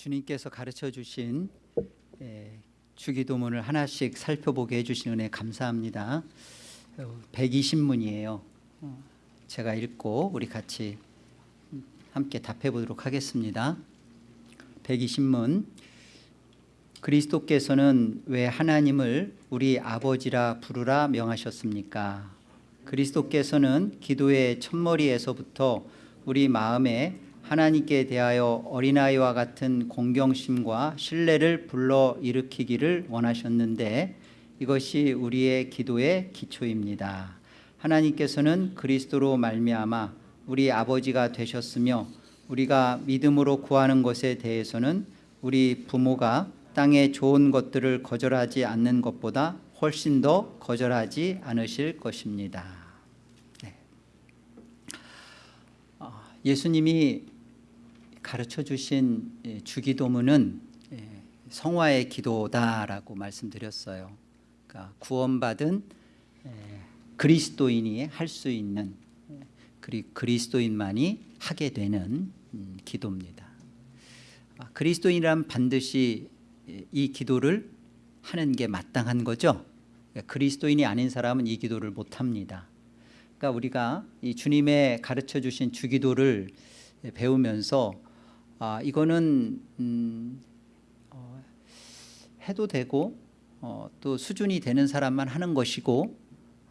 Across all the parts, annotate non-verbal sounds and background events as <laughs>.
주님께서 가르쳐 주신 예, 주기도문을 하나씩 살펴보게 해주신 은혜 감사합니다. 120문이에요. 제가 읽고 우리 같이 함께 답해 보도록 하겠습니다. 120문 그리스도께서는 왜 하나님을 우리 아버지라 부르라 명하셨습니까? 그리스도께서는 기도의 첫머리에서부터 우리 마음에 하나님께 대하여 어린아이와 같은 공경심과 신뢰를 불러 일으키기를 원하셨는데 이것이 우리의 기도의 기초입니다. 하나님께서는 그리스도로 말미암아 우리 아버지가 되셨으며 우리가 믿음으로 구하는 것에 대해서는 우리 부모가 땅의 좋은 것들을 거절하지 않는 것보다 훨씬 더 거절하지 않으실 것입니다. 네. 예수님이 가르쳐 주신 주기도문은 성화의 기도다라고 말씀드렸어요. 그러니까 구원받은 그리스도인이 할 수 있는 그리스도인만이 하게 되는 음, 기도입니다. 아, 그리스도인이란 반드시 이 기도를 하는 게 마땅한 거죠. 그리스도인이 아닌 사람은 이 기도를 못 합니다. 그러니까 우리가 이 주님의 가르쳐 주신 주기도를 배우면서 아, 이거는 음, 어, 해도 되고 어, 또 수준이 되는 사람만 하는 것이고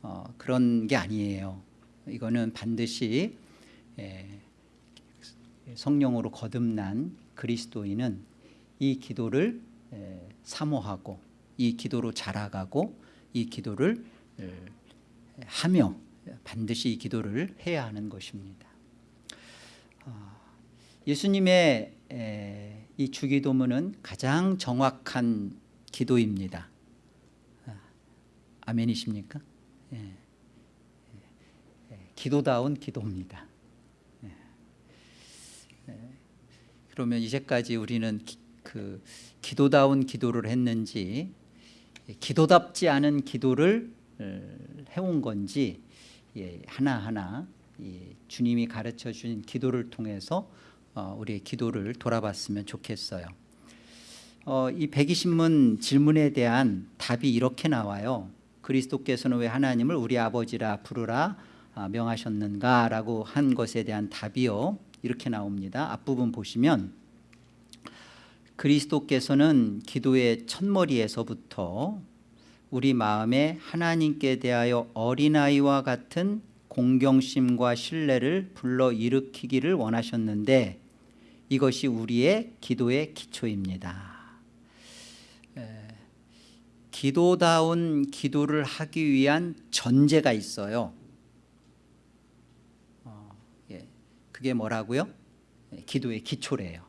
어, 그런 게 아니에요. 이거는 반드시 예, 성령으로 거듭난 그리스도인은 이 기도를 예, 사모하고 이 기도로 자라가고 이 기도를 예, 하며 반드시 이 기도를 해야 하는 것입니다. 아, 예수님의 이 주기도문은 가장 정확한 기도입니다. 아, 아멘이십니까? 예. 기도다운 기도입니다. 그러면 이제까지 우리는 기, 그 기도다운 기도를 했는지 기도답지 않은 기도를 어, 해온 건지 예, 하나하나 주님이 가르쳐 주신 기도를 통해서 어, 우리의 기도를 돌아봤으면 좋겠어요. 어, 이 120문 질문에 대한 답이 이렇게 나와요. 그리스도께서는 왜 하나님을 우리 아버지라 부르라 아, 명하셨는가라고 한 것에 대한 답이요. 이렇게 나옵니다. 앞부분 보시면 그리스도께서는 기도의 첫머리에서부터 우리 마음에 하나님께 대하여 어린아이와 같은 공경심과 신뢰를 불러 일으키기를 원하셨는데 이것이 우리의 기도의 기초입니다. 기도다운 기도를 하기 위한 전제가 있어요. 어, 예. 그게 뭐라고요? 예, 기도의 기초래요.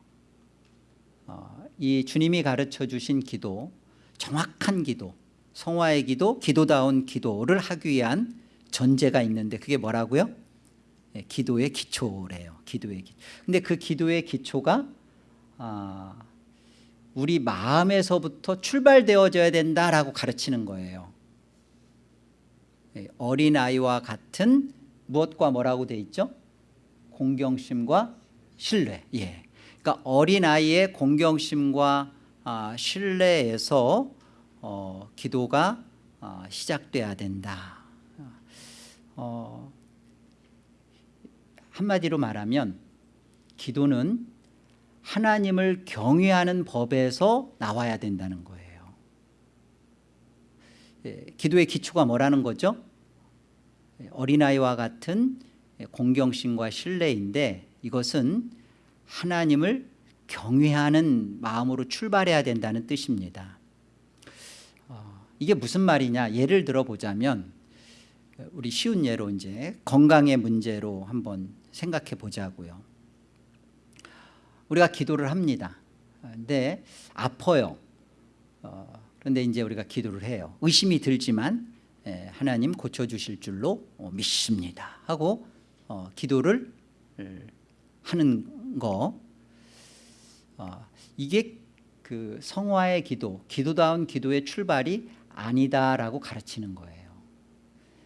어, 이 주님이 가르쳐 주신 기도, 정확한 기도, 성화의 기도, 기도다운 기도를 하기 위한 전제가 있는데 그게 뭐라고요? 예, 기도의 기초래요. 기도의 기초. 근데 그 기도의 기초가 아, 우리 마음에서부터 출발되어져야 된다라고 가르치는 거예요. 예, 어린 아이와 같은 무엇과 뭐라고 돼 있죠? 공경심과 신뢰. 예. 그러니까 어린 아이의 공경심과 아, 신뢰에서 어, 기도가 어, 시작돼야 된다. 어, 한마디로 말하면 기도는 하나님을 경외하는 법에서 나와야 된다는 거예요. 예, 기도의 기초가 뭐라는 거죠? 예, 어린아이와 같은 공경심과 신뢰인데 이것은 하나님을 경외하는 마음으로 출발해야 된다는 뜻입니다. 어, 이게 무슨 말이냐? 예를 들어 보자면 우리 쉬운 예로 이제 건강의 문제로 한번 생각해 보자고요. 우리가 기도를 합니다. 근데 아파요. 어, 그런데 이제 우리가 기도를 해요. 의심이 들지만 예, 하나님 고쳐주실 줄로 어, 믿습니다. 하고 어, 기도를 하는 거 이게 그 성화의 기도, 기도다운 기도의 출발이 아니다라고 가르치는 거예요.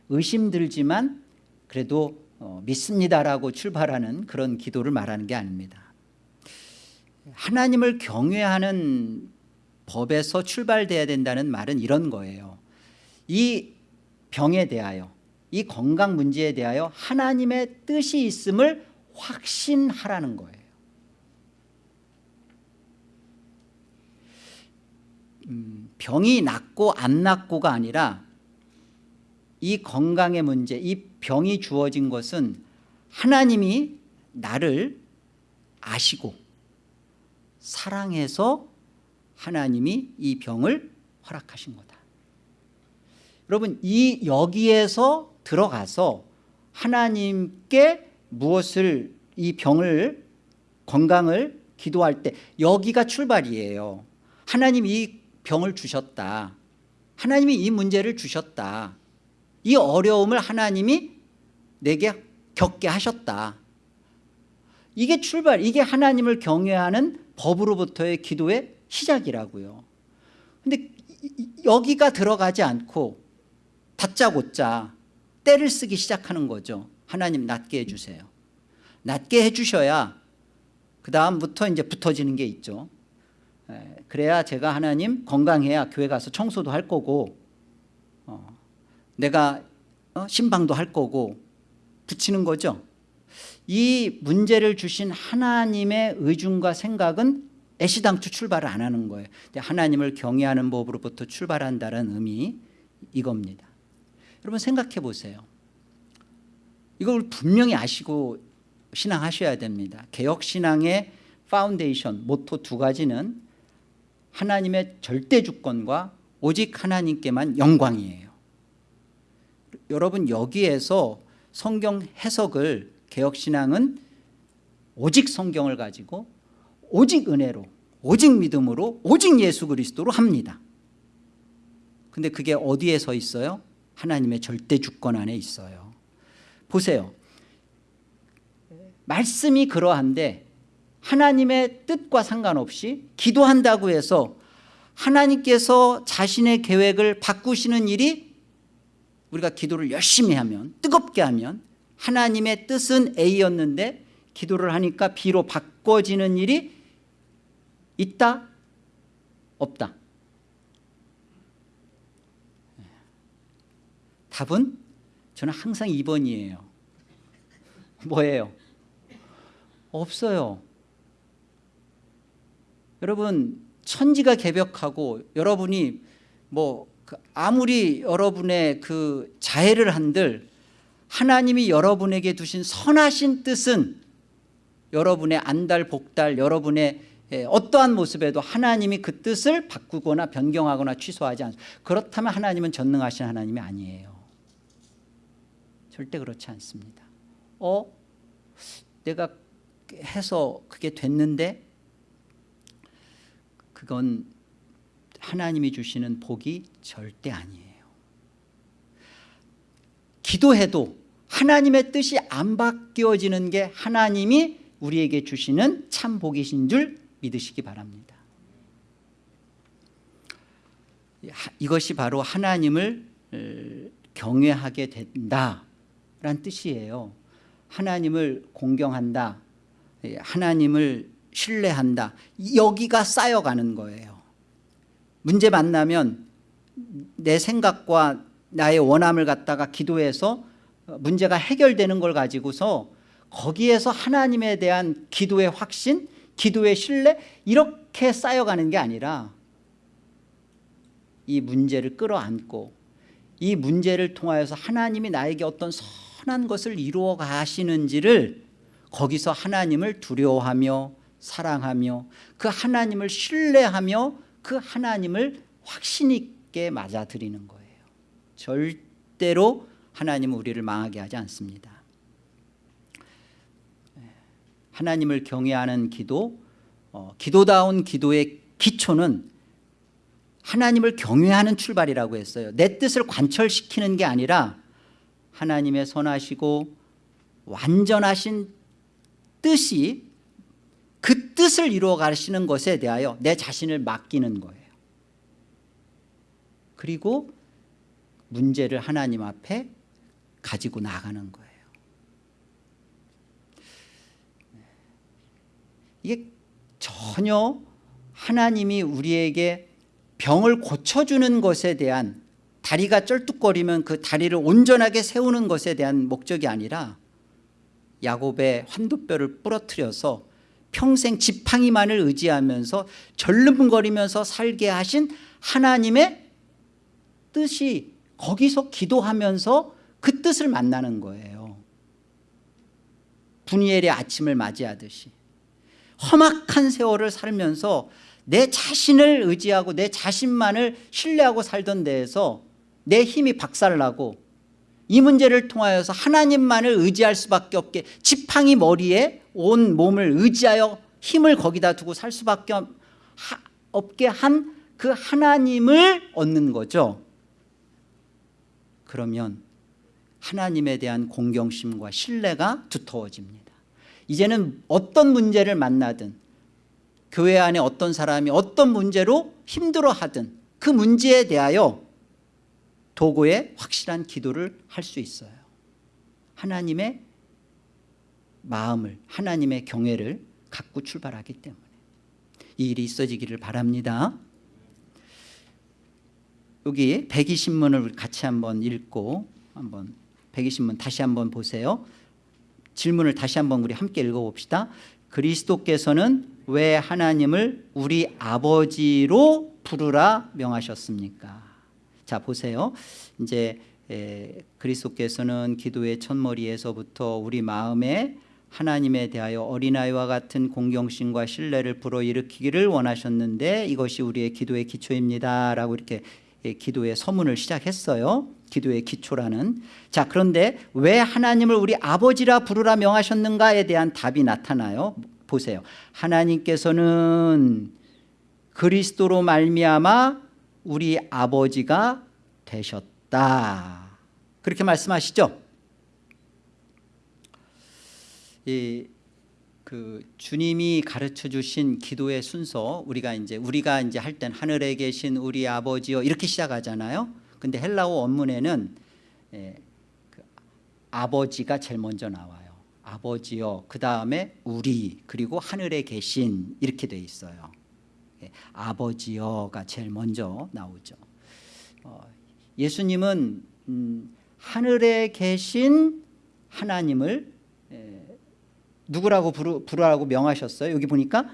의심 들지만 그래도 믿습니다라고 출발하는 그런 기도를 말하는 게 아닙니다. 하나님을 경외하는 법에서 출발돼야 된다는 말은 이런 거예요. 이 병에 대하여 이 건강 문제에 대하여 하나님의 뜻이 있음을 확신하라는 거예요. 음, 병이 낫고 안 낫고가 아니라 이 건강의 문제, 이 병이 주어진 것은 하나님이 나를 아시고 사랑해서 하나님이 이 병을 허락하신 거다. 여러분 이 여기에서 들어가서 하나님께 무엇을 이 병을 건강을 기도할 때 여기가 출발이에요. 하나님 이 병을 주셨다. 하나님이 이 문제를 주셨다. 이 어려움을 하나님이 내게 겪게 하셨다. 이게 출발, 이게 하나님을 경외하는 법으로부터의 기도의 시작이라고요. 근데 여기가 들어가지 않고 다짜고짜 때를 쓰기 시작하는 거죠. 하나님 낫게 해주세요. 낫게 해주셔야 그 다음부터 이제 붙어지는 게 있죠. 그래야 제가 하나님 건강해야 교회 가서 청소도 할 거고 어, 내가 어, 심방도 할 거고 붙이는 거죠. 이 문제를 주신 하나님의 의중과 생각은 애시당초 출발을 안 하는 거예요. 하나님을 경외하는 법으로부터 출발한다는 의미 이겁니다. 여러분 생각해 보세요. 이걸 분명히 아시고 신앙하셔야 됩니다. 개혁신앙의 파운데이션, 모토 두 가지는 하나님의 절대 주권과 오직 하나님께만 영광이에요. 여러분 여기에서 성경 해석을 개혁신앙은 오직 성경을 가지고 오직 은혜로 오직 믿음으로 오직 예수 그리스도로 합니다. 근데 그게 어디에 서 있어요? 하나님의 절대 주권 안에 있어요. 보세요. 말씀이 그러한데 하나님의 뜻과 상관없이 기도한다고 해서 하나님께서 자신의 계획을 바꾸시는 일이 우리가 기도를 열심히 하면 뜨겁게 하면 하나님의 뜻은 A였는데 기도를 하니까 B로 바꿔지는 일이 있다? 없다? 답은 저는 항상 2번이에요. 뭐예요? 없어요. 여러분 천지가 개벽하고 여러분이 뭐그 아무리 여러분의 그 자해를 한들 하나님이 여러분에게 두신 선하신 뜻은 여러분의 안달 복달 여러분의 어떠한 모습에도 하나님이 그 뜻을 바꾸거나 변경하거나 취소하지 않습니다. 그렇다면 하나님은 전능하신 하나님이 아니에요. 절대 그렇지 않습니다. 어? 내가 해서 그게 됐는데 그건 하나님이 주시는 복이 절대 아니에요. 기도해도 하나님의 뜻이 안 바뀌어지는 게 하나님이 우리에게 주시는 참 복이신 줄 믿으시기 바랍니다. 이것이 바로 하나님을 경외하게 된다라는 뜻이에요. 하나님을 공경한다. 예, 하나님을 신뢰한다. 여기가 쌓여가는 거예요. 문제 만나면 내 생각과 나의 원함을 갖다가 기도해서 문제가 해결되는 걸 가지고서 거기에서 하나님에 대한 기도의 확신, 기도의 신뢰 이렇게 쌓여가는 게 아니라 이 문제를 끌어안고 이 문제를 통하여서 하나님이 나에게 어떤 선한 것을 이루어 가시는지를 거기서 하나님을 두려워하며 사랑하며 그 하나님을 신뢰하며 그 하나님을 확신 있게 맞아들이는 거예요. 절대로 하나님은 우리를 망하게 하지 않습니다. 하나님을 경외하는 기도 어, 기도다운 기도의 기초는 하나님을 경외하는 출발이라고 했어요. 내 뜻을 관철시키는 게 아니라 하나님의 선하시고 완전하신 뜻이 그 뜻을 이루어 가시는 것에 대하여 내 자신을 맡기는 거예요. 그리고 문제를 하나님 앞에 가지고 나가는 거예요. 이게 전혀 하나님이 우리에게 병을 고쳐주는 것에 대한 다리가 쩔뚝거리면 그 다리를 온전하게 세우는 것에 대한 목적이 아니라 야곱의 환도뼈를 부러뜨려서 평생 지팡이만을 의지하면서 절름거리면서 살게 하신 하나님의 뜻이 거기서 기도하면서 그 뜻을 만나는 거예요. 분이엘의 아침을 맞이하듯이 험악한 세월을 살면서 내 자신을 의지하고 내 자신만을 신뢰하고 살던 데에서 내 힘이 박살나고 이 문제를 통하여서 하나님만을 의지할 수밖에 없게 지팡이 머리에 온 몸을 의지하여 힘을 거기다 두고 살 수밖에 없게 한 그 하나님을 얻는 거죠. 그러면 하나님에 대한 공경심과 신뢰가 두터워집니다. 이제는 어떤 문제를 만나든 교회 안에 어떤 사람이 어떤 문제로 힘들어하든 그 문제에 대하여 도구에 확실한 기도를 할 수 있어요. 하나님의 마음을 하나님의 경외를 갖고 출발하기 때문에. 이 일이 있어지기를 바랍니다. 여기 백이신문을 같이 한번 읽고 한번 백이신문 다시 한번 보세요. 질문을 다시 한번 우리 함께 읽어봅시다. 그리스도께서는 왜 하나님을 우리 아버지로 부르라 명하셨습니까 자 보세요. 이제 에, 그리스도께서는 기도의 첫머리에서부터 우리 마음에 하나님에 대하여 어린아이와 같은 공경심과 신뢰를 불어일으키기를 원하셨는데 이것이 우리의 기도의 기초입니다. 라고 이렇게 예, 기도의 서문을 시작했어요. 기도의 기초라는. 자 그런데 왜 하나님을 우리 아버지라 부르라 명하셨는가에 대한 답이 나타나요? 보세요. 하나님께서는 그리스도로 말미암아 우리 아버지가 되셨다. 그렇게 말씀하시죠? 이, 그 주님이 가르쳐 주신 기도의 순서 우리가 이제 우리가 이제 할 땐 하늘에 계신 우리 아버지요 이렇게 시작하잖아요. 근데 헬라어 원문에는 예, 그 아버지가 제일 먼저 나와요. 아버지요 그 다음에 우리 그리고 하늘에 계신 이렇게 돼 있어요. 예, 아버지요가 제일 먼저 나오죠. 어, 예수님은 음, 하늘에 계신 하나님을 예, 누구라고 부르, 부르라고 명하셨어요? 여기 보니까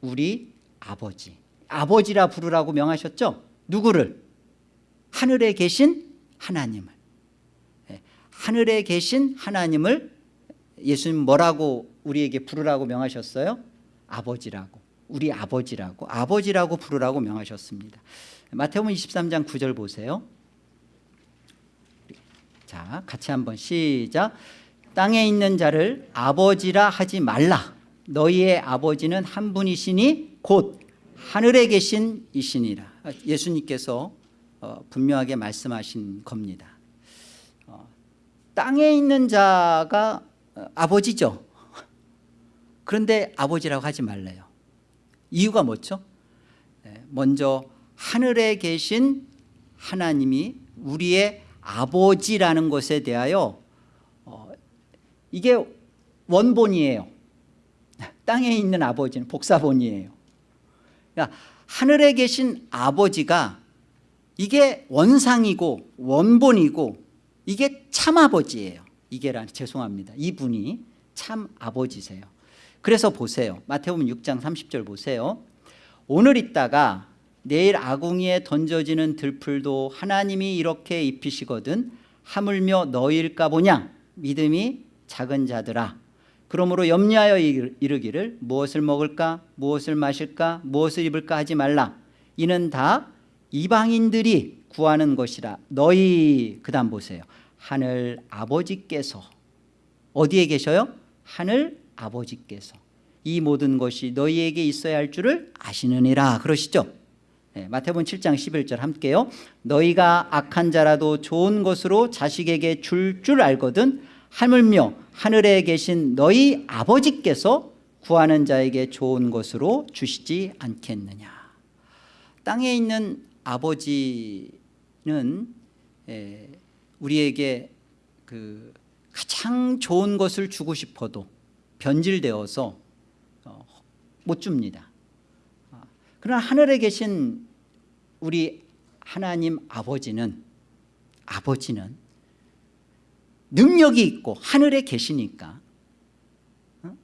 우리 아버지. 아버지라 부르라고 명하셨죠? 누구를? 하늘에 계신 하나님을. 예, 하늘에 계신 하나님을 예수님 뭐라고 우리에게 부르라고 명하셨어요? 아버지라고 우리 아버지라고 아버지라고 부르라고 명하셨습니다. 마태복음 23장 9절 보세요. 자 같이 한번 시작. 땅에 있는 자를 아버지라 하지 말라. 너희의 아버지는 한 분이시니 곧 하늘에 계신 이시니라. 예수님께서 어, 분명하게 말씀하신 겁니다. 어, 땅에 있는 자가 어, 아버지죠. 그런데 아버지라고 하지 말래요 이유가 뭐죠? 네, 먼저 하늘에 계신 하나님이 우리의 아버지라는 것에 대하여 어, 이게 원본이에요. 땅에 있는 아버지는 복사본이에요. 그러니까 하늘에 계신 아버지가 이게 원상이고 원본이고 이게 참 아버지예요. 이게란 죄송합니다. 이분이 참 아버지세요 그래서 보세요. 마태복음 6장 30절 보세요. 오늘 있다가 내일 아궁이에 던져지는 들풀도 하나님이 이렇게 입히시거든 하물며 너희일까 보냐? 믿음이 작은 자들아. 그러므로 염려하여 이르기를 무엇을 먹을까? 무엇을 마실까? 무엇을 입을까 하지 말라. 이는 다 이방인들이 구하는 것이라. 너희 그 다음 보세요. 하늘 아버지께서 어디에 계셔요? 하늘 아버지께서 이 모든 것이 너희에게 있어야 할 줄을 아시느니라. 그러시죠? 네, 마태복음 7장 11절 함께요 너희가 악한 자라도 좋은 것으로 자식에게 줄줄 알거든 하물며 하늘에 계신 너희 아버지께서 구하는 자에게 좋은 것으로 주시지 않겠느냐. 땅에 있는 아버지는 우리에게 그 가장 좋은 것을 주고 싶어도 변질되어서 어, 못 줍니다 아, 그러나 하늘에 계신 우리 하나님 아버지는 아버지는 능력이 있고 하늘에 계시니까 어?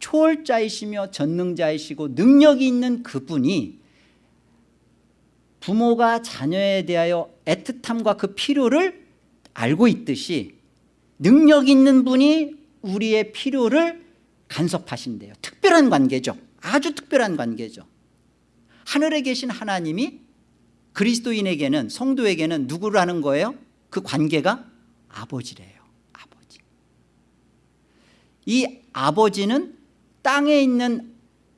초월자이시며 전능자이시고 능력이 있는 그분이 부모가 자녀에 대하여 애틋함과 그 필요를 알고 있듯이 능력 있는 분이 우리의 필요를 간섭하신대요. 특별한 관계죠. 아주 특별한 관계죠. 하늘에 계신 하나님이 그리스도인에게는 성도에게는 누구라는 거예요? 그 관계가 아버지래요. 아버지. 이 아버지는 땅에 있는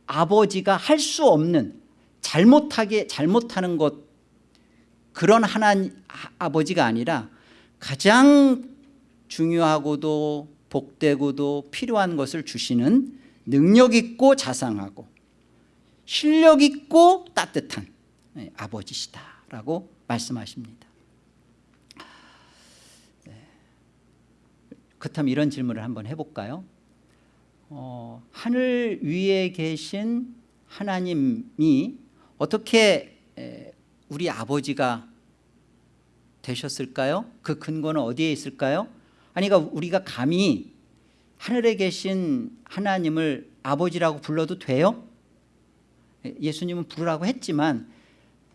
아버지가 할 수 없는 잘못하게 잘못하는 것 그런 하나님 아버지가 아니라 가장 중요하고도 복되고도 필요한 것을 주시는 능력 있고 자상하고 실력 있고 따뜻한 네, 아버지시다라고 말씀하십니다. 네. 그렇다면 이런 질문을 한번 해볼까요? 어, 하늘 위에 계신 하나님이 어떻게 우리 아버지가 되셨을까요? 그 근거는 어디에 있을까요? 아니 그러니까 우리가 감히 하늘에 계신 하나님을 아버지라고 불러도 돼요? 예수님은 부르라고 했지만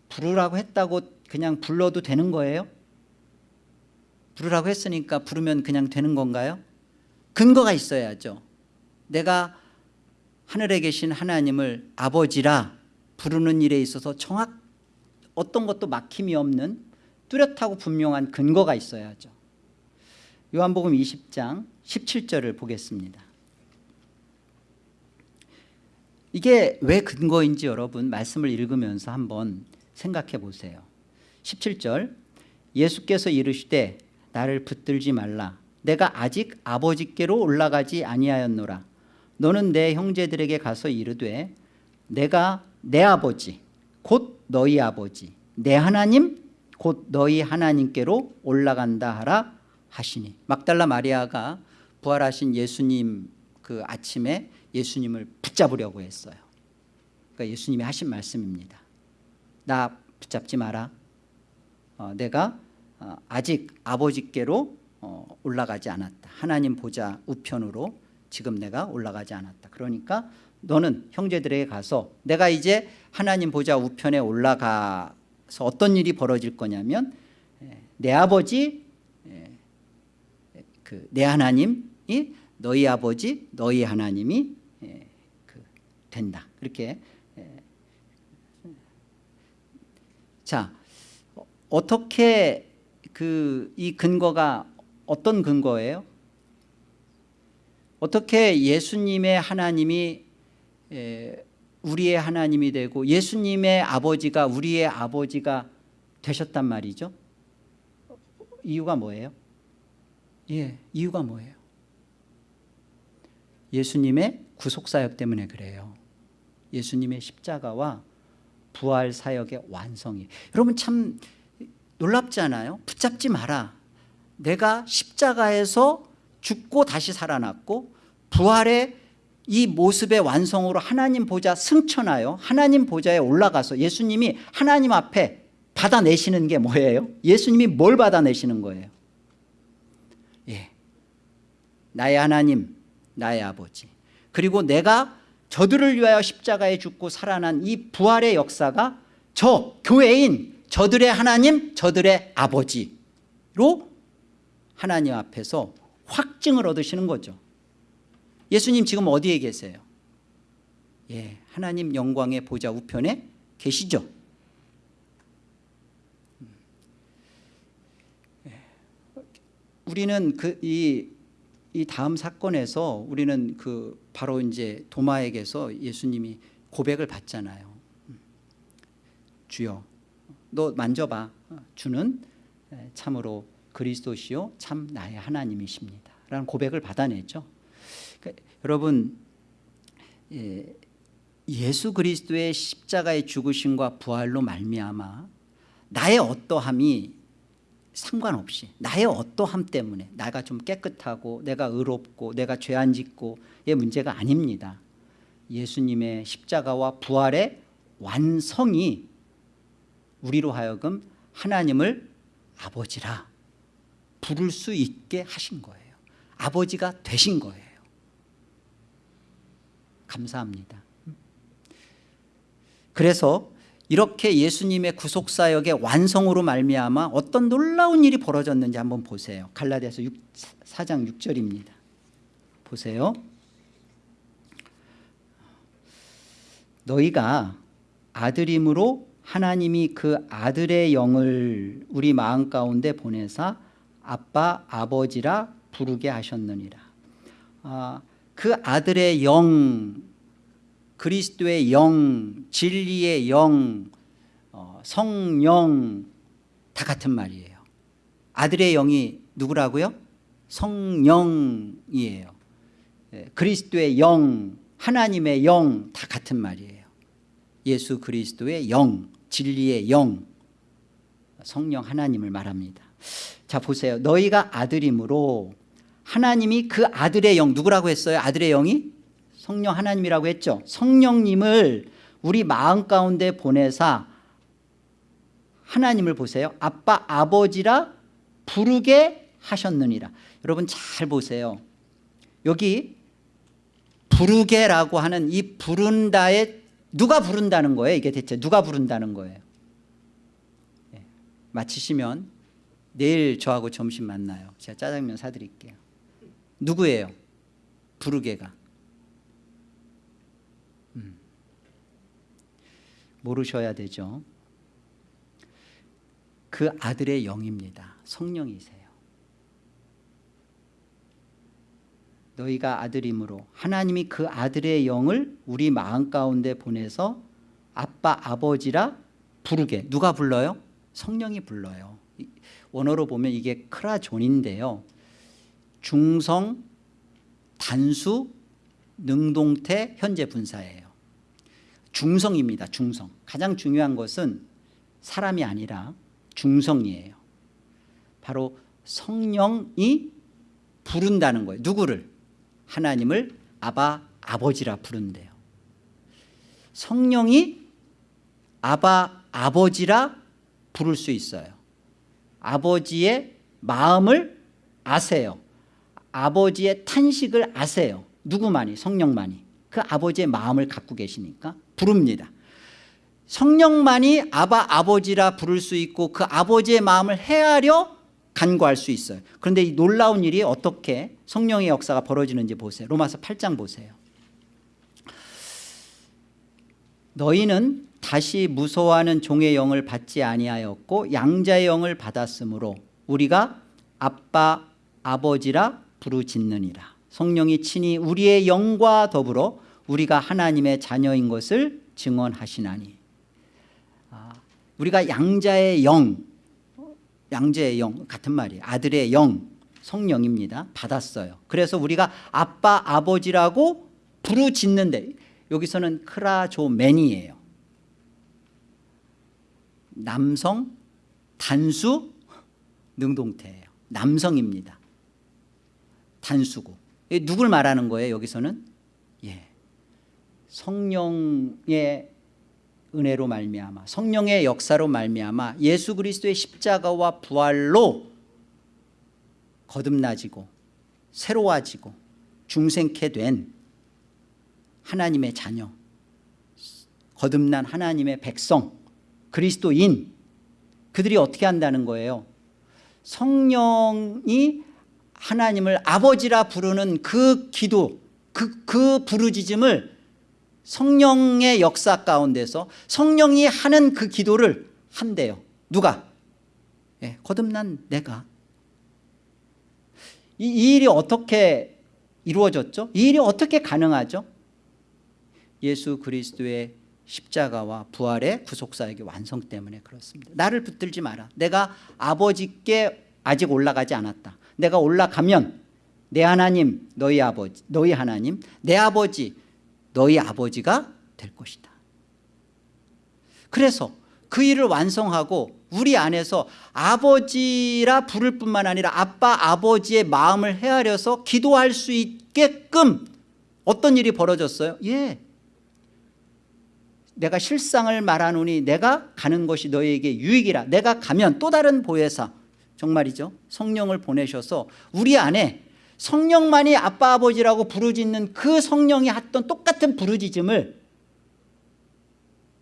부르라고 했다고 그냥 불러도 되는 거예요? 부르라고 했으니까 부르면 그냥 되는 건가요? 근거가 있어야죠 내가 하늘에 계신 하나님을 아버지라 부르는 일에 있어서 정확 어떤 것도 막힘이 없는 뚜렷하고 분명한 근거가 있어야죠 요한복음 20장 17절을 보겠습니다. 이게 왜 근거인지 여러분 말씀을 읽으면서 한번 생각해 보세요. 17절 예수께서 이르시되 나를 붙들지 말라. 내가 아직 아버지께로 올라가지 아니하였노라. 너는 내 형제들에게 가서 이르되 내가 내 아버지 곧 너희 아버지 내 하나님 곧 너희 하나님께로 올라간다 하라 하시니. 막달라 마리아가 부활하신 예수님 그 아침에 예수님을 붙잡으려고 했어요. 그러니까 예수님이 하신 말씀입니다. 나 붙잡지 마라. 어, 내가 어, 아직 아버지께로 어, 올라가지 않았다. 하나님 보좌 우편으로 지금 내가 올라가지 않았다. 그러니까 너는 형제들에게 가서 내가 이제 하나님 보좌 우편에 올라가서 어떤 일이 벌어질 거냐면 내 아버지 그 내 하나님이 너희 아버지 너희 하나님이 그 된다 그렇게 자 어떻게 그 이 근거가 어떤 근거예요? 어떻게 예수님의 하나님이 우리의 하나님이 되고 예수님의 아버지가 우리의 아버지가 되셨단 말이죠 이유가 뭐예요? 예, 이유가 뭐예요? 예수님의 구속사역 때문에 그래요 예수님의 십자가와 부활 사역의 완성이 여러분 참 놀랍지 않아요? 붙잡지 마라 내가 십자가에서 죽고 다시 살아났고 부활의 이 모습의 완성으로 하나님 보좌 승천하여 하나님 보좌에 올라가서 예수님이 하나님 앞에 받아내시는 게 뭐예요? 예수님이 뭘 받아내시는 거예요? 예, 나의 하나님 나의 아버지. 그리고 내가 저들을 위하여 십자가에 죽고 살아난 이 부활의 역사가 저 교회인 저들의 하나님 저들의 아버지로 하나님 앞에서 확증을 얻으시는 거죠. 예수님 지금 어디에 계세요? 예, 하나님 영광의 보좌 우편에 계시죠. 예, 우리는 그 이 이 다음 사건에서 우리는 그 바로 이제 도마에게서 예수님이 고백을 받잖아요. 주여, 너 만져봐. 주는 참으로 그리스도시요 참 나의 하나님이십니다. 라는 고백을 받아냈죠. 그러니까 여러분 예, 예수 그리스도의 십자가의 죽으심과 부활로 말미암아 나의 어떠함이 상관없이 나의 어떠함 때문에 내가 좀 깨끗하고 내가 의롭고 내가 죄 안 짓고의 문제가 아닙니다. 예수님의 십자가와 부활의 완성이 우리로 하여금 하나님을 아버지라 부를 수 있게 하신 거예요. 아버지가 되신 거예요. 감사합니다. 그래서 이렇게 예수님의 구속사역의 완성으로 말미암아 어떤 놀라운 일이 벌어졌는지 한번 보세요. 갈라디아서 6, 4장 6절입니다. 보세요. 너희가 아들임으로 하나님이 그 아들의 영을 우리 마음 가운데 보내사 아빠 아버지라 부르게 하셨느니라. 아, 그 아들의 영 그리스도의 영 진리의 영 어, 성령 다 같은 말이에요. 아들의 영이 누구라고요? 성령이에요. 예, 그리스도의 영 하나님의 영 다 같은 말이에요. 예수 그리스도의 영 진리의 영 성령 하나님을 말합니다. 자 보세요. 너희가 아들이므로 하나님이 그 아들의 영 누구라고 했어요? 아들의 영이 성령 하나님이라고 했죠. 성령님을 우리 마음 가운데 보내사 하나님을 보세요. 아빠 아버지라 부르게 하셨느니라. 여러분 잘 보세요. 여기 부르게라고 하는 이 부른다의 누가 부른다는 거예요? 이게 대체 누가 부른다는 거예요? 네. 마치시면 내일 저하고 점심 만나요. 제가 짜장면 사드릴게요. 누구예요? 부르게가 음. 모르셔야 되죠. 그 아들의 영입니다. 성령이세요. 너희가 아들이므로 하나님이 그 아들의 영을 우리 마음 가운데 보내서 아빠 아버지라 부르게. 누가 불러요? 성령이 불러요. 원어로 보면 이게 크라존인데요. 중성 단수 능동태 현재 분사예요 중성입니다 중성. 가장 중요한 것은 사람이 아니라 중성이에요. 바로 성령이 부른다는 거예요. 누구를? 하나님을 아바 아버지라 부른대요. 성령이 아바 아버지라 부를 수 있어요. 아버지의 마음을 아세요. 아버지의 탄식을 아세요. 누구만이? 성령만이. 그 아버지의 마음을 갖고 계시니까 부릅니다. 성령만이 아바 아버지라 부를 수 있고 그 아버지의 마음을 헤아려 간구할 수 있어요. 그런데 이 놀라운 일이 어떻게 성령의 역사가 벌어지는지 보세요. 로마서 8장 보세요. 너희는 다시 무서워하는 종의 영을 받지 아니하였고 양자의 영을 받았으므로 우리가 아빠 아버지라 부르짖느니라. 성령이 친히 우리의 영과 더불어 우리가 하나님의 자녀인 것을 증언하시나니. 아, 우리가 양자의 영 양자의 영 같은 말이에요 아들의 영 성령입니다. 받았어요. 그래서 우리가 아빠 아버지라고 부르짖는데 여기서는 크라조맨이에요. 남성 단수 능동태예요. 남성입니다. 단수고. 누굴 말하는 거예요 여기서는? 예. 성령의 은혜로 말미암아 성령의 역사로 말미암아 예수 그리스도의 십자가와 부활로 거듭나지고 새로워지고 중생케 된 하나님의 자녀 거듭난 하나님의 백성 그리스도인 그들이 어떻게 한다는 거예요? 성령이 하나님을 아버지라 부르는 그 기도 그, 그 부르짖음을 성령의 역사 가운데서 성령이 하는 그 기도를 한대요 누가? 예, 거듭난 내가 이, 이 일이 어떻게 이루어졌죠? 이 일이 어떻게 가능하죠? 예수 그리스도의 십자가와 부활의 구속사역의 완성 때문에 그렇습니다 나를 붙들지 마라 내가 아버지께 아직 올라가지 않았다 내가 올라가면 내 하나님 너희 아버지 너희 하나님 내 아버지 너희 아버지가 될 것이다. 그래서 그 일을 완성하고 우리 안에서 아버지라 부를 뿐만 아니라 아빠 아버지의 마음을 헤아려서 기도할 수 있게끔 어떤 일이 벌어졌어요? 예, 내가 실상을 말하노니 내가 가는 것이 너희에게 유익이라. 내가 가면 또 다른 보혜사 정말이죠. 성령을 보내셔서 우리 안에 성령만이 아빠 아버지라고 부르짖는 그 성령이 했던 똑같은 부르짖음을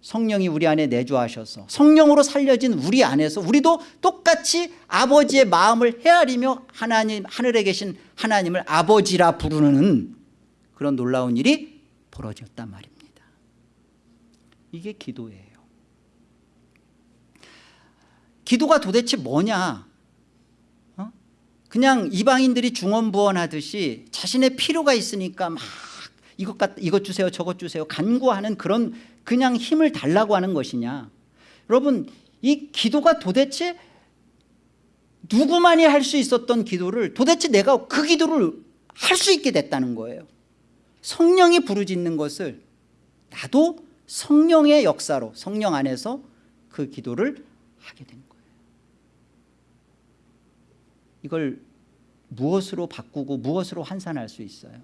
성령이 우리 안에 내주하셔서 성령으로 살려진 우리 안에서 우리도 똑같이 아버지의 마음을 헤아리며 하나님 하늘에 계신 하나님을 아버지라 부르는 그런 놀라운 일이 벌어졌단 말입니다 이게 기도예요 기도가 도대체 뭐냐 어? 그냥 이방인들이 중언부언하듯이 자신의 필요가 있으니까 막 이것, 같, 이것 주세요 저것 주세요 간구하는 그런 그냥 힘을 달라고 하는 것이냐. 여러분 이 기도가 도대체 누구만이 할 수 있었던 기도를 도대체 내가 그 기도를 할 수 있게 됐다는 거예요. 성령이 부르짖는 것을 나도 성령의 역사로 성령 안에서 그 기도를 하게 된 거예요. 이걸 무엇으로 바꾸고 무엇으로 환산할 수 있어요?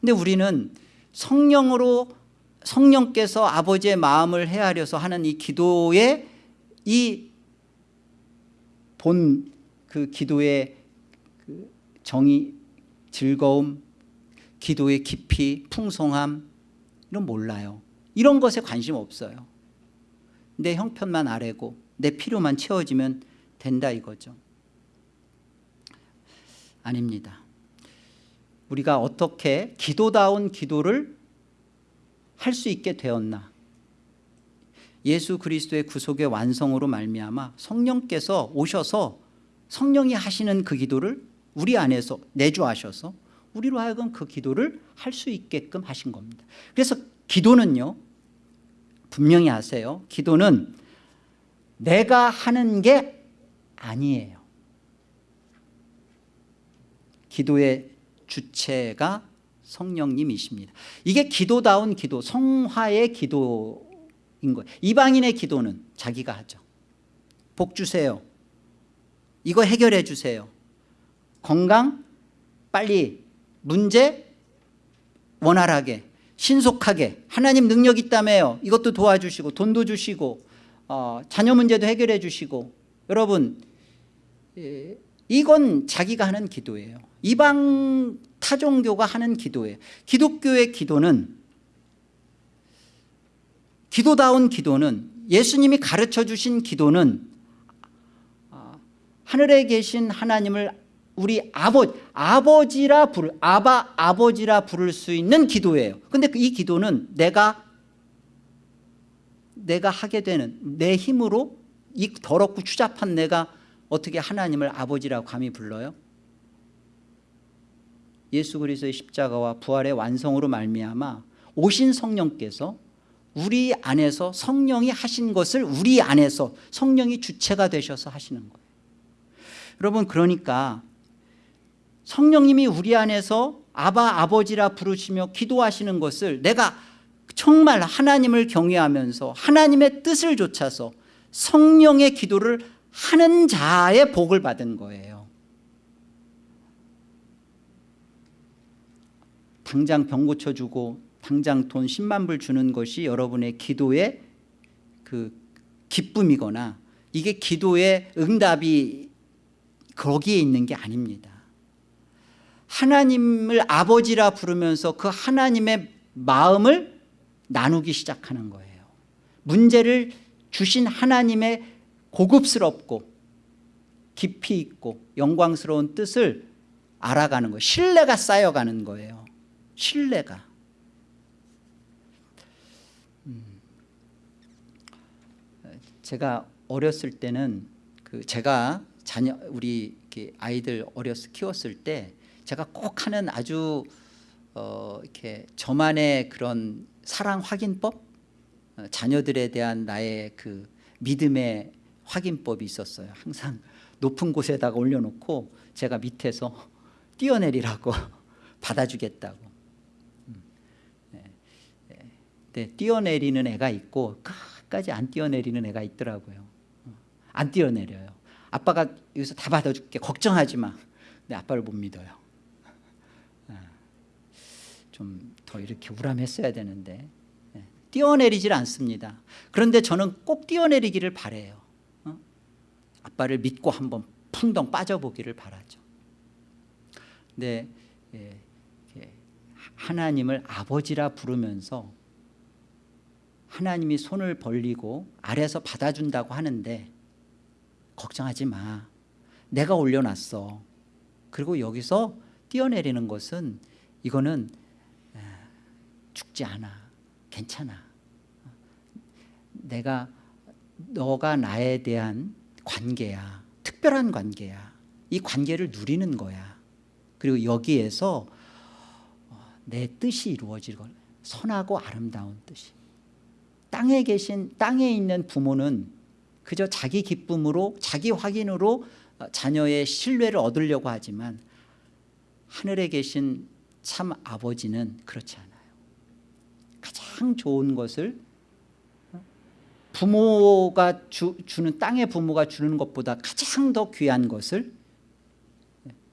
근데 우리는 성령으로 성령께서 아버지의 마음을 헤아려서 하는 이 기도의 이 본 그 기도의 그 정의 즐거움 기도의 깊이 풍성함 이런 몰라요. 이런 것에 관심 없어요. 내 형편만 아래고 내 필요만 채워지면 된다 이거죠 아닙니다. 우리가 어떻게 기도다운 기도를 할 수 있게 되었나? 예수 그리스도의 구속의 완성으로 말미암아 성령께서 오셔서 성령이 하시는 그 기도를 우리 안에서 내주하셔서 우리로 하여금 그 기도를 할 수 있게끔 하신 겁니다. 그래서 기도는요 분명히 아세요. 기도는 내가 하는 게 아니에요 기도의 주체가 성령님이십니다. 이게 기도다운 기도 성화의 기도인 거예요. 이방인의 기도는 자기가 하죠. 복 주세요. 이거 해결해 주세요. 건강 빨리 문제 원활하게 신속하게 하나님 능력 있다며요. 이것도 도와주시고 돈도 주시고 어, 자녀 문제도 해결해 주시고. 여러분 예, 이건 자기가 하는 기도예요. 이방 타종교가 하는 기도예요. 기독교의 기도는 기도다운 기도는 예수님이 가르쳐 주신 기도는 아, 하늘에 계신 하나님을 우리 아버, 아버지라 부를 아바 아버지라 부를 수 있는 기도예요. 근데 이 기도는 내가 내가 하게 되는 내 힘으로 이 더럽고 추잡한 내가 어떻게 하나님을 아버지라고 감히 불러요? 예수 그리스도의 십자가와 부활의 완성으로 말미암아 오신 성령께서 우리 안에서 성령이 하신 것을 우리 안에서 성령이 주체가 되셔서 하시는 거예요 여러분 그러니까 성령님이 우리 안에서 아바 아버지라 부르시며 기도하시는 것을 내가 정말 하나님을 경외하면서 하나님의 뜻을 좇아서 성령의 기도를 하는 자의 복을 받은 거예요. 당장 병 고쳐주고 당장 돈 10만 불 주는 것이 여러분의 기도의 그 기쁨이거나 이게 기도의 응답이 거기에 있는 게 아닙니다. 하나님을 아버지라 부르면서 그 하나님의 마음을 나누기 시작하는 거예요. 문제를 주신 하나님의 고급스럽고 깊이 있고 영광스러운 뜻을 알아가는 거예요. 신뢰가 쌓여가는 거예요. 신뢰가. 음. 제가 어렸을 때는 그 제가 자녀 우리 아이들 어렸을 키웠을 때 제가 꼭 하는 아주 어 이렇게 저만의 그런 사랑 확인법? 어 자녀들에 대한 나의 그 믿음의 확인법이 있었어요. 항상 높은 곳에다가 올려놓고 제가 밑에서 뛰어내리라고 <laughs> 받아주겠다고. 네, 뛰어내리는 애가 있고 끝까지 안 뛰어내리는 애가 있더라고요. 안 뛰어내려요. 아빠가 여기서 다 받아줄게. 걱정하지 마. 근데 아빠를 못 믿어요. 좀 더 이렇게 우람했어야 되는데. 뛰어내리질 않습니다. 그런데 저는 꼭 뛰어내리기를 바래요. 어? 아빠를 믿고 한번 풍덩 빠져보기를 바라죠. 근데 예, 예, 하나님을 아버지라 부르면서 하나님이 손을 벌리고 아래서 받아준다고 하는데 걱정하지 마. 내가 올려놨어. 그리고 여기서 뛰어내리는 것은 이거는 에, 죽지 않아. 괜찮아. 내가 너가 나에 대한 관계야. 특별한 관계야. 이 관계를 누리는 거야. 그리고 여기에서 어, 내 뜻이 이루어질 걸. 선하고 아름다운 뜻이. 땅에 계신 땅에 있는 부모는 그저 자기 기쁨으로 자기 확인으로 어, 자녀의 신뢰를 얻으려고 하지만 하늘에 계신 참 아버지는 그렇지 않아요. 가장 좋은 것을 어, 부모가 주, 주는 땅의 부모가 주는 것보다 가장 더 귀한 것을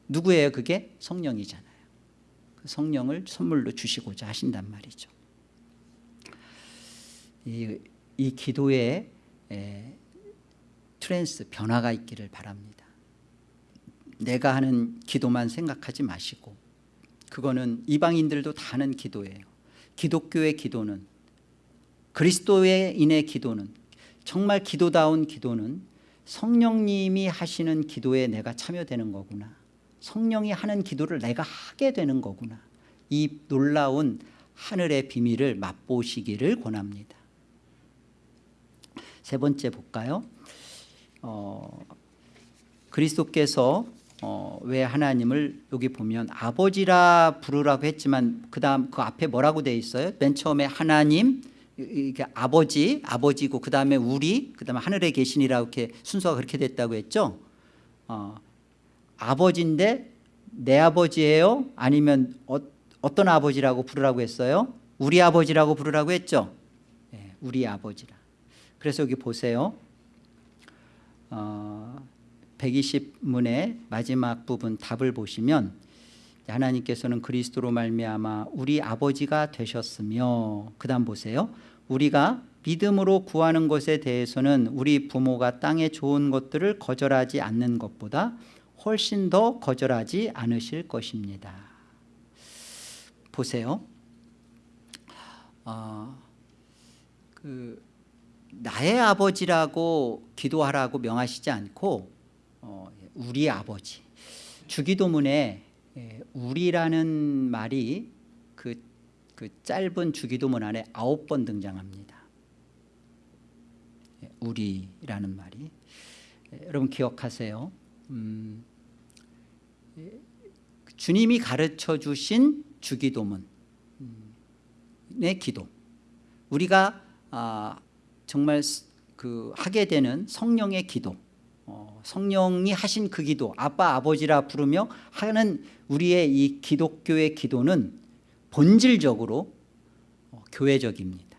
누구예요 그게? 성령이잖아요. 그 성령을 선물로 주시고자 하신단 말이죠. 이, 이 기도에 에, trans 변화가 있기를 바랍니다. 내가 하는 기도만 생각하지 마시고 그거는 이방인들도 다 하는 기도예요. 기독교의 기도는 그리스도인의 기도는 정말 기도다운 기도는 성령님이 하시는 기도에 내가 참여되는 거구나. 성령이 하는 기도를 내가 하게 되는 거구나. 이 놀라운 하늘의 비밀을 맛보시기를 권합니다. 세 번째 볼까요? 어, 그리스도께서 어, 왜 하나님을 여기 보면 아버지라 부르라고 했지만 그 다음 그 앞에 뭐라고 돼 있어요? 맨 처음에 하나님 이게 아버지 아버지고 그 다음에 우리 그 다음에 하늘에 계시니라 이렇게 순서가 그렇게 됐다고 했죠? 어, 아버지인데 내 아버지예요? 아니면 어, 어떤 아버지라고 부르라고 했어요? 우리 아버지라고 부르라고 했죠? 네, 우리 아버지라. 그래서 여기 보세요. 어, 120문의 마지막 부분 답을 보시면 하나님께서는 그리스도로 말미암아 우리 아버지가 되셨으며 그 다음 보세요. 우리가 믿음으로 구하는 것에 대해서는 우리 부모가 땅에 좋은 것들을 거절하지 않는 것보다 훨씬 더 거절하지 않으실 것입니다. 보세요. 어, 그 나의 아버지라고 기도하라고 명하시지 않고 어, 우리 아버지. 주기도문에 예, 우리라는 말이 그, 그 짧은 주기도문 안에 아홉 번 등장합니다. 예, 우리라는 말이. 예, 여러분 기억하세요? 음, 예, 주님이 가르쳐 주신 주기도문의 기도. 우리가 아, 정말 그 하게 되는 성령의 기도. 어, 성령이 하신 그 기도 아빠 아버지라 부르며 하는 우리의 이 기독교의 기도는 본질적으로 어, 교회적입니다.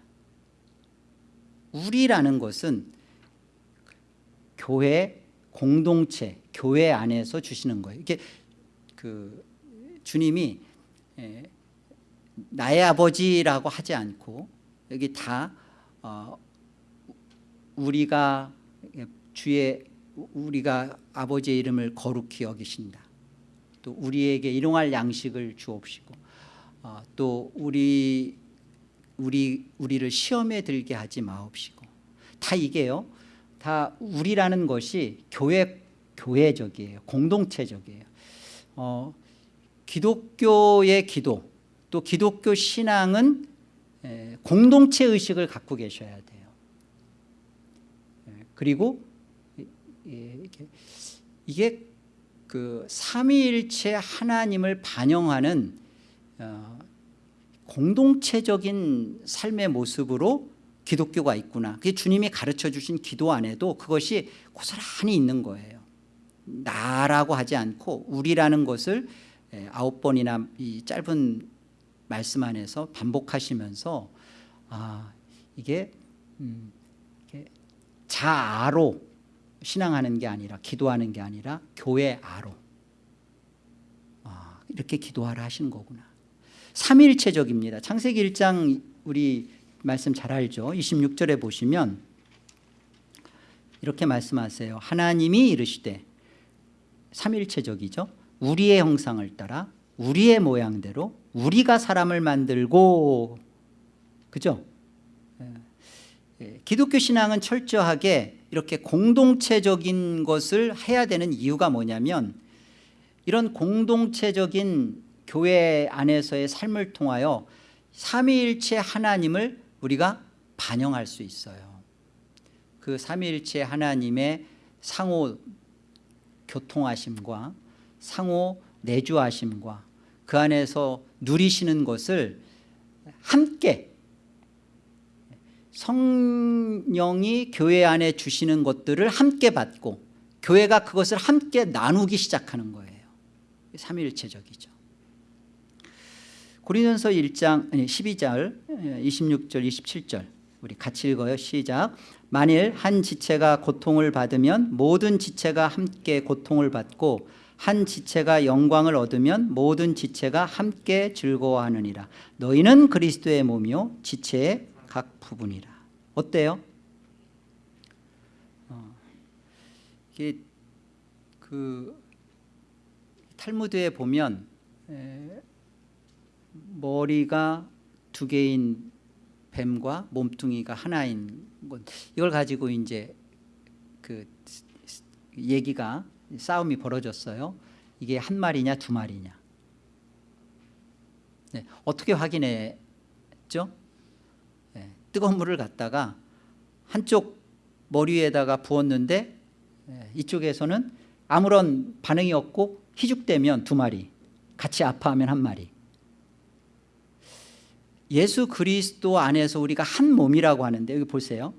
우리라는 것은 교회 공동체 교회 안에서 주시는 거예요. 이게 그 주님이 에, 나의 아버지라고 하지 않고 여기 다 어, 우리가 주의 우리가 아버지의 이름을 거룩히 여기신다. 또 우리에게 일용할 양식을 주옵시고 어, 또 우리 우리 우리를 시험에 들게 하지 마옵시고 다 이게요. 다 우리라는 것이 교회 교회적이에요. 공동체적이에요. 어, 기독교의 기도 또 기독교 신앙은 에, 공동체 의식을 갖고 계셔야 돼요. 에, 그리고 이게, 이게 그 삼위일체 하나님을 반영하는 어, 공동체적인 삶의 모습으로 기독교가 있구나. 그게 주님이 가르쳐 주신 기도 안에도 그것이 고스란히 있는 거예요. 나라고 하지 않고 우리라는 것을 아홉 번이나 이 짧은 말씀 안에서 반복하시면서 아 이게, 음, 자아로 신앙하는 게 아니라 기도하는 게 아니라 교회 아로. 아, 이렇게 기도하라 하시는 거구나. 삼일체적입니다. 창세기 1장 우리 말씀 잘 알죠? 26절에 보시면 이렇게 말씀하세요. 하나님이 이르시되 삼일체적이죠? 우리의 형상을 따라 우리의 모양대로 우리가 사람을 만들고. 그죠? 예, 기독교 신앙은 철저하게 이렇게 공동체적인 것을 해야 되는 이유가 뭐냐면 이런 공동체적인 교회 안에서의 삶을 통하여 삼위일체 하나님을 우리가 반영할 수 있어요. 그 삼위일체 하나님의 상호 교통하심과 상호 내주하심과 그 안에서 누리시는 것을 함께 성령이 교회 안에 주시는 것들을 함께 받고 교회가 그것을 함께 나누기 시작하는 거예요. 삼위일체적이죠. 고린도서 1장 아니 12절 26절 27절 우리 같이 읽어요. 시작. 만일 한 지체가 고통을 받으면 모든 지체가 함께 고통을 받고 한 지체가 영광을 얻으면 모든 지체가 함께 즐거워하느니라. 너희는 그리스도의 몸이요 지체의 각 부분이라 어때요? 어, 이게 그 탈무드에 보면 에, 머리가 두 개인 뱀과 몸뚱이가 하나인 것 이걸 가지고 이제 그 얘기가 싸움이 벌어졌어요. 이게 한 마리냐 두 마리냐. 네, 어떻게 확인했죠? 네, 뜨거운 물을 갖다가 한쪽 머리 에다가 부었는데 네, 이쪽에서는 아무런 반응이 없고 희죽되면 두 마리 같이 아파하면 한 마리. 예수 그리스도 안에서 우리가 한 몸이라고 하는데 여기 보세요.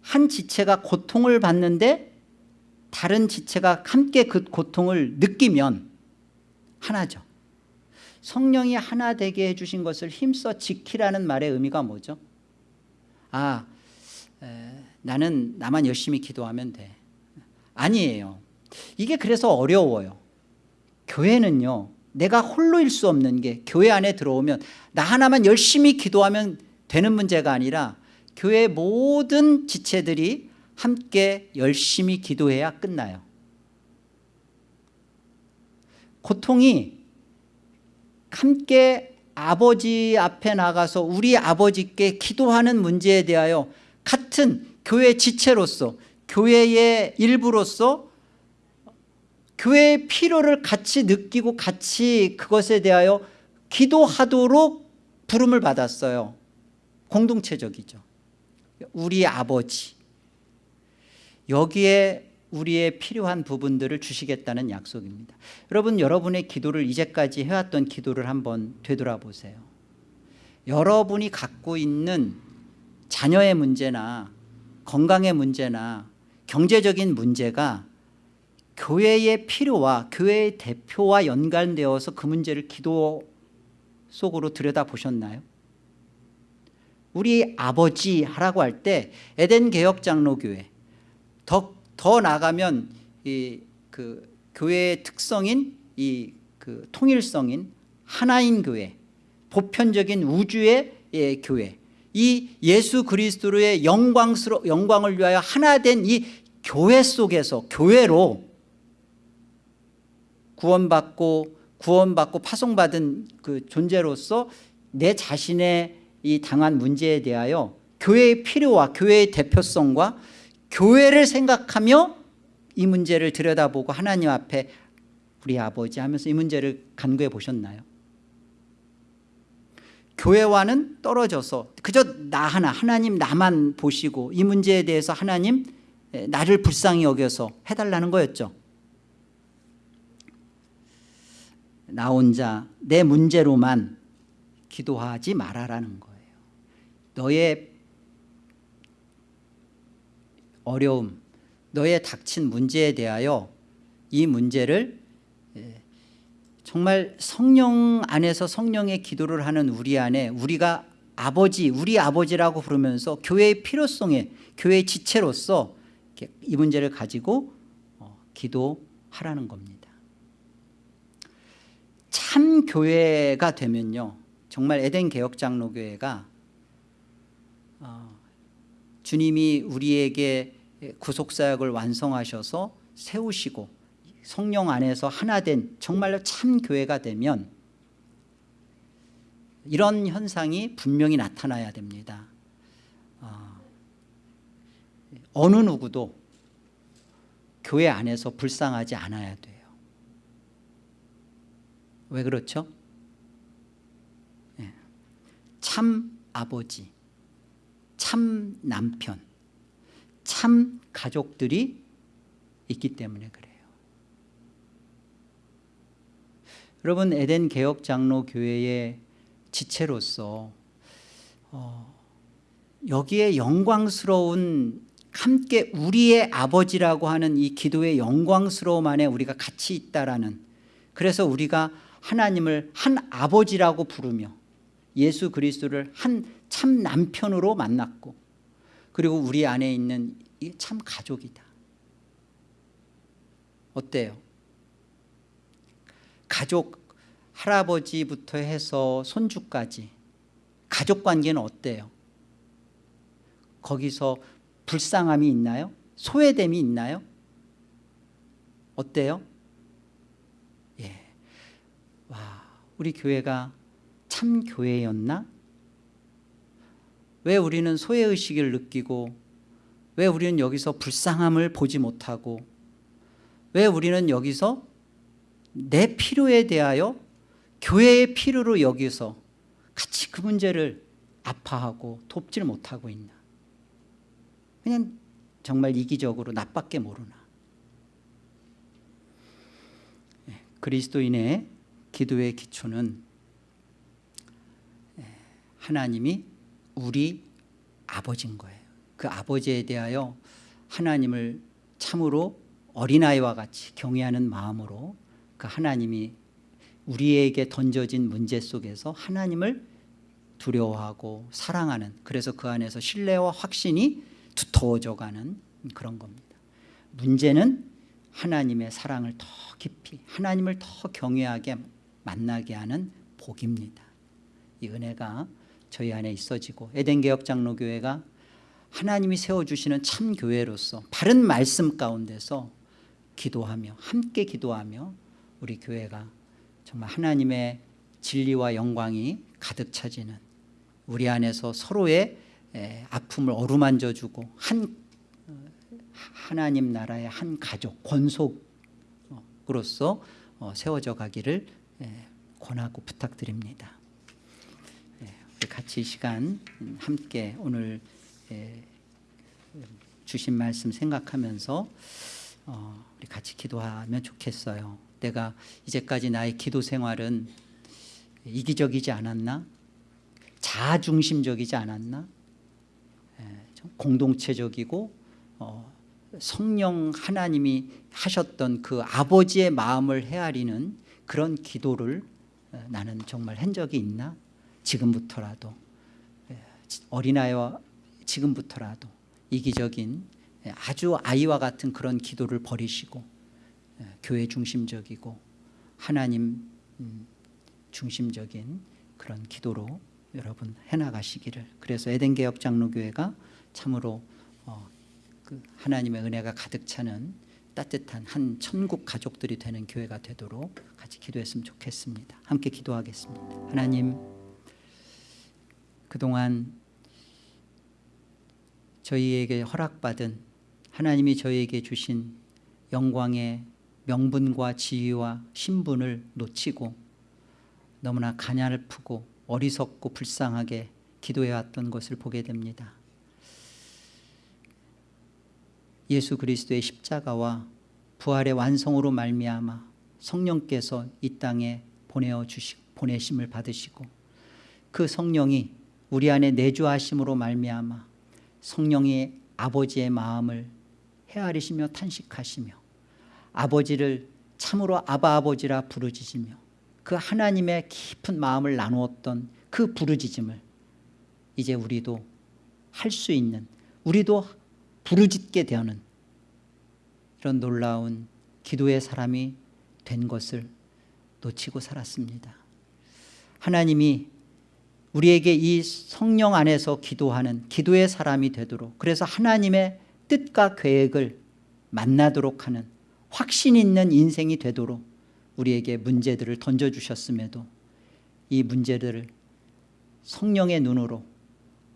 한 지체가 고통을 받는데 다른 지체가 함께 그 고통을 느끼면 하나죠. 성령이 하나 되게 해주신 것을 힘써 지키라는 말의 의미가 뭐죠? 아 에, 나는 나만 열심히 기도하면 돼. 아니에요. 이게 그래서 어려워요. 교회는요 내가 홀로일 수 없는 게 교회 안에 들어오면 나 하나만 열심히 기도하면 되는 문제가 아니라 교회 모든 지체들이 함께 열심히 기도해야 끝나요. 고통이 함께 아버지 앞에 나가서 우리 아버지께 기도하는 문제에 대하여 같은 교회 지체로서 교회의 일부로서 교회의 필요를 같이 느끼고 같이 그것에 대하여 기도하도록 부름을 받았어요. 공동체적이죠. 우리 아버지. 여기에 우리의 필요한 부분들을 주시겠다는 약속입니다 여러분 여러분의 기도를 이제까지 해왔던 기도를 한번 되돌아보세요 여러분이 갖고 있는 자녀의 문제나 건강의 문제나 경제적인 문제가 교회의 필요와 교회의 대표와 연관되어서 그 문제를 기도 속으로 들여다보셨나요? 우리 아버지 하라고 할 때 에덴 개혁 장로교회 더, 더 나가면 이 그 교회의 특성인 이 그 통일성인 하나인 교회 보편적인 우주의 예, 교회 이 예수 그리스도의 영광스러 영광을 위하여 하나 된 이 교회 속에서 교회로 구원받고 구원받고 파송받은 그 존재로서 내 자신의 이 당한 문제에 대하여 교회의 필요와 교회의 대표성과 교회를 생각하며 이 문제를 들여다보고 하나님 앞에 우리 아버지 하면서 이 문제를 간구해 보셨나요? 교회와는 떨어져서 그저 나 하나 하나님 나만 보시고 이 문제에 대해서 하나님 나를 불쌍히 여겨서 해달라는 거였죠 나 혼자 내 문제로만 기도하지 말아라는 거예요 너의 어려움 너의 닥친 문제에 대하여 이 문제를 예, 정말 성령 안에서 성령의 기도를 하는 우리 안에 우리가 아버지 우리 아버지라고 부르면서 교회의 필요성에 교회의 지체로서 이 문제를 가지고 어, 기도하라는 겁니다. 참 교회가 되면요 정말 에덴 개혁 장로교회가 어, 주님이 우리에게 구속사역을 완성하셔서 세우시고 성령 안에서 하나 된 정말로 참 교회가 되면 이런 현상이 분명히 나타나야 됩니다 어, 어느 누구도 교회 안에서 불쌍하지 않아야 돼요 왜 그렇죠? 예. 참 아버지 참 남편 참 가족들이 있기 때문에 그래요. 여러분 에덴 개혁 장로 교회의 지체로서 어, 여기에 영광스러운 함께 우리의 아버지라고 하는 이 기도의 영광스러움 안에 우리가 같이 있다라는 그래서 우리가 하나님을 한 아버지라고 부르며 예수 그리스도를 한 참 남편으로 만났고 그리고 우리 안에 있는 이참 가족이다 어때요? 가족 할아버지부터 해서 손주까지 가족 관계는 어때요? 거기서 불쌍함이 있나요? 소외됨이 있나요? 어때요? 예. 와, 우리 교회가 참 교회였나? 왜 우리는 소외의식을 느끼고 왜 우리는 여기서 불쌍함을 보지 못하고 왜 우리는 여기서 내 필요에 대하여 교회의 필요로 여기서 같이 그 문제를 아파하고 돕질 못하고 있나? 그냥 정말 이기적으로 나밖에 모르나? 예, 그리스도인의 기도의 기초는 예, 하나님이 우리 아버지인 거예요. 그 아버지에 대하여 하나님을 참으로 어린아이와 같이 경외하는 마음으로 그 하나님이 우리에게 던져진 문제 속에서 하나님을 두려워하고 사랑하는 그래서 그 안에서 신뢰와 확신이 두터워져 가는 그런 겁니다. 문제는 하나님의 사랑을 더 깊이 하나님을 더 경외하게 만나게 하는 복입니다. 이 은혜가 저희 안에 있어지고 에덴개혁 장로교회가 하나님이 세워주시는 참 교회로서 바른 말씀 가운데서 기도하며 함께 기도하며 우리 교회가 정말 하나님의 진리와 영광이 가득 차지는 우리 안에서 서로의 아픔을 어루만져주고 한 하나님 나라의 한 가족 권속으로서 어, 세워져 가기를 권하고 부탁드립니다 같이 이 시간 함께 오늘 주신 말씀 생각하면서 어, 우리 같이 기도하면 좋겠어요 내가 이제까지 나의 기도 생활은 이기적이지 않았나? 자중심적이지 않았나? 공동체적이고 어, 성령 하나님이 하셨던 그 아버지의 마음을 헤아리는 그런 기도를 나는 정말 한 적이 있나? 지금부터라도 어린아이와 지금부터라도 이기적인 아주 아이와 같은 그런 기도를 버리시고 교회 중심적이고 하나님 음, 중심적인 그런 기도로 여러분 해나가시기를. 그래서 에덴개혁 장로교회가 참으로 어, 그 하나님의 은혜가 가득 차는 따뜻한 한 천국 가족들이 되는 교회가 되도록 같이 기도했으면 좋겠습니다. 함께 기도하겠습니다. 하나님 그동안 저희에게 허락받은 하나님이 저희에게 주신 영광의 명분과 지위와 신분을 놓치고 너무나 가냘프고 어리석고 불쌍하게 기도해왔던 것을 보게 됩니다. 예수 그리스도의 십자가와 부활의 완성으로 말미암아 성령께서 이 땅에 보내어 주시 보내심을 받으시고 그 성령이 우리 안에 내주하심으로 말미암아 성령의 아버지의 마음을 헤아리시며 탄식하시며 아버지를 참으로 아바 아버지라 부르짖으며 그 하나님의 깊은 마음을 나누었던 그 부르짖음을 이제 우리도 할 수 있는 우리도 부르짖게 되는 이런 놀라운 기도의 사람이 된 것을 놓치고 살았습니다. 하나님이 우리에게 이 성령 안에서 기도하는 기도의 사람이 되도록 그래서 하나님의 뜻과 계획을 만나도록 하는 확신 있는 인생이 되도록 우리에게 문제들을 던져주셨음에도 이 문제들을 성령의 눈으로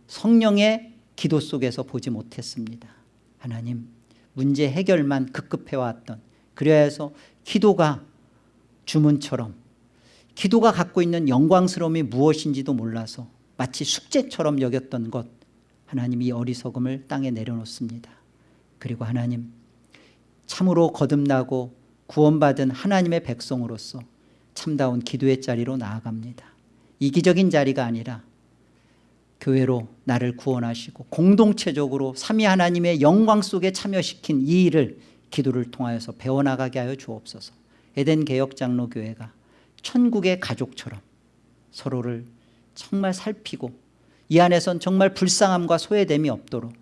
성령의 기도 속에서 보지 못했습니다. 하나님 문제 해결만 급급해왔던 그래야 해서 기도가 주문처럼 기도가 갖고 있는 영광스러움이 무엇인지도 몰라서 마치 숙제처럼 여겼던 것 하나님이 이 어리석음을 땅에 내려놓습니다. 그리고 하나님 참으로 거듭나고 구원받은 하나님의 백성으로서 참다운 기도의 자리로 나아갑니다. 이기적인 자리가 아니라 교회로 나를 구원하시고 공동체적으로 삼위 하나님의 영광 속에 참여시킨 이 일을 기도를 통하여서 배워나가게 하여 주옵소서. 에덴 개혁장로교회가 천국의 가족처럼 서로를 정말 살피고 이 안에선 정말 불쌍함과 소외됨이 없도록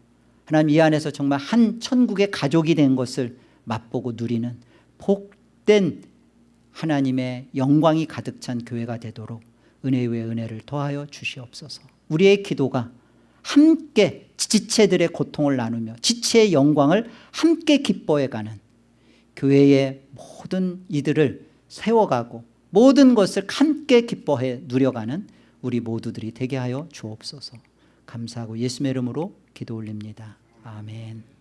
하나님 이 안에서 정말 한 천국의 가족이 된 것을 맛보고 누리는 복된 하나님의 영광이 가득 찬 교회가 되도록 은혜 위에 은혜를 더하여 주시옵소서. 우리의 기도가 함께 지체들의 고통을 나누며 지체의 영광을 함께 기뻐해가는 교회의 모든 이들을 세워가고 모든 것을 함께 기뻐해 누려가는 우리 모두들이 되게 하여 주옵소서. 감사하고 예수의 이름으로 기도 올립니다. 아멘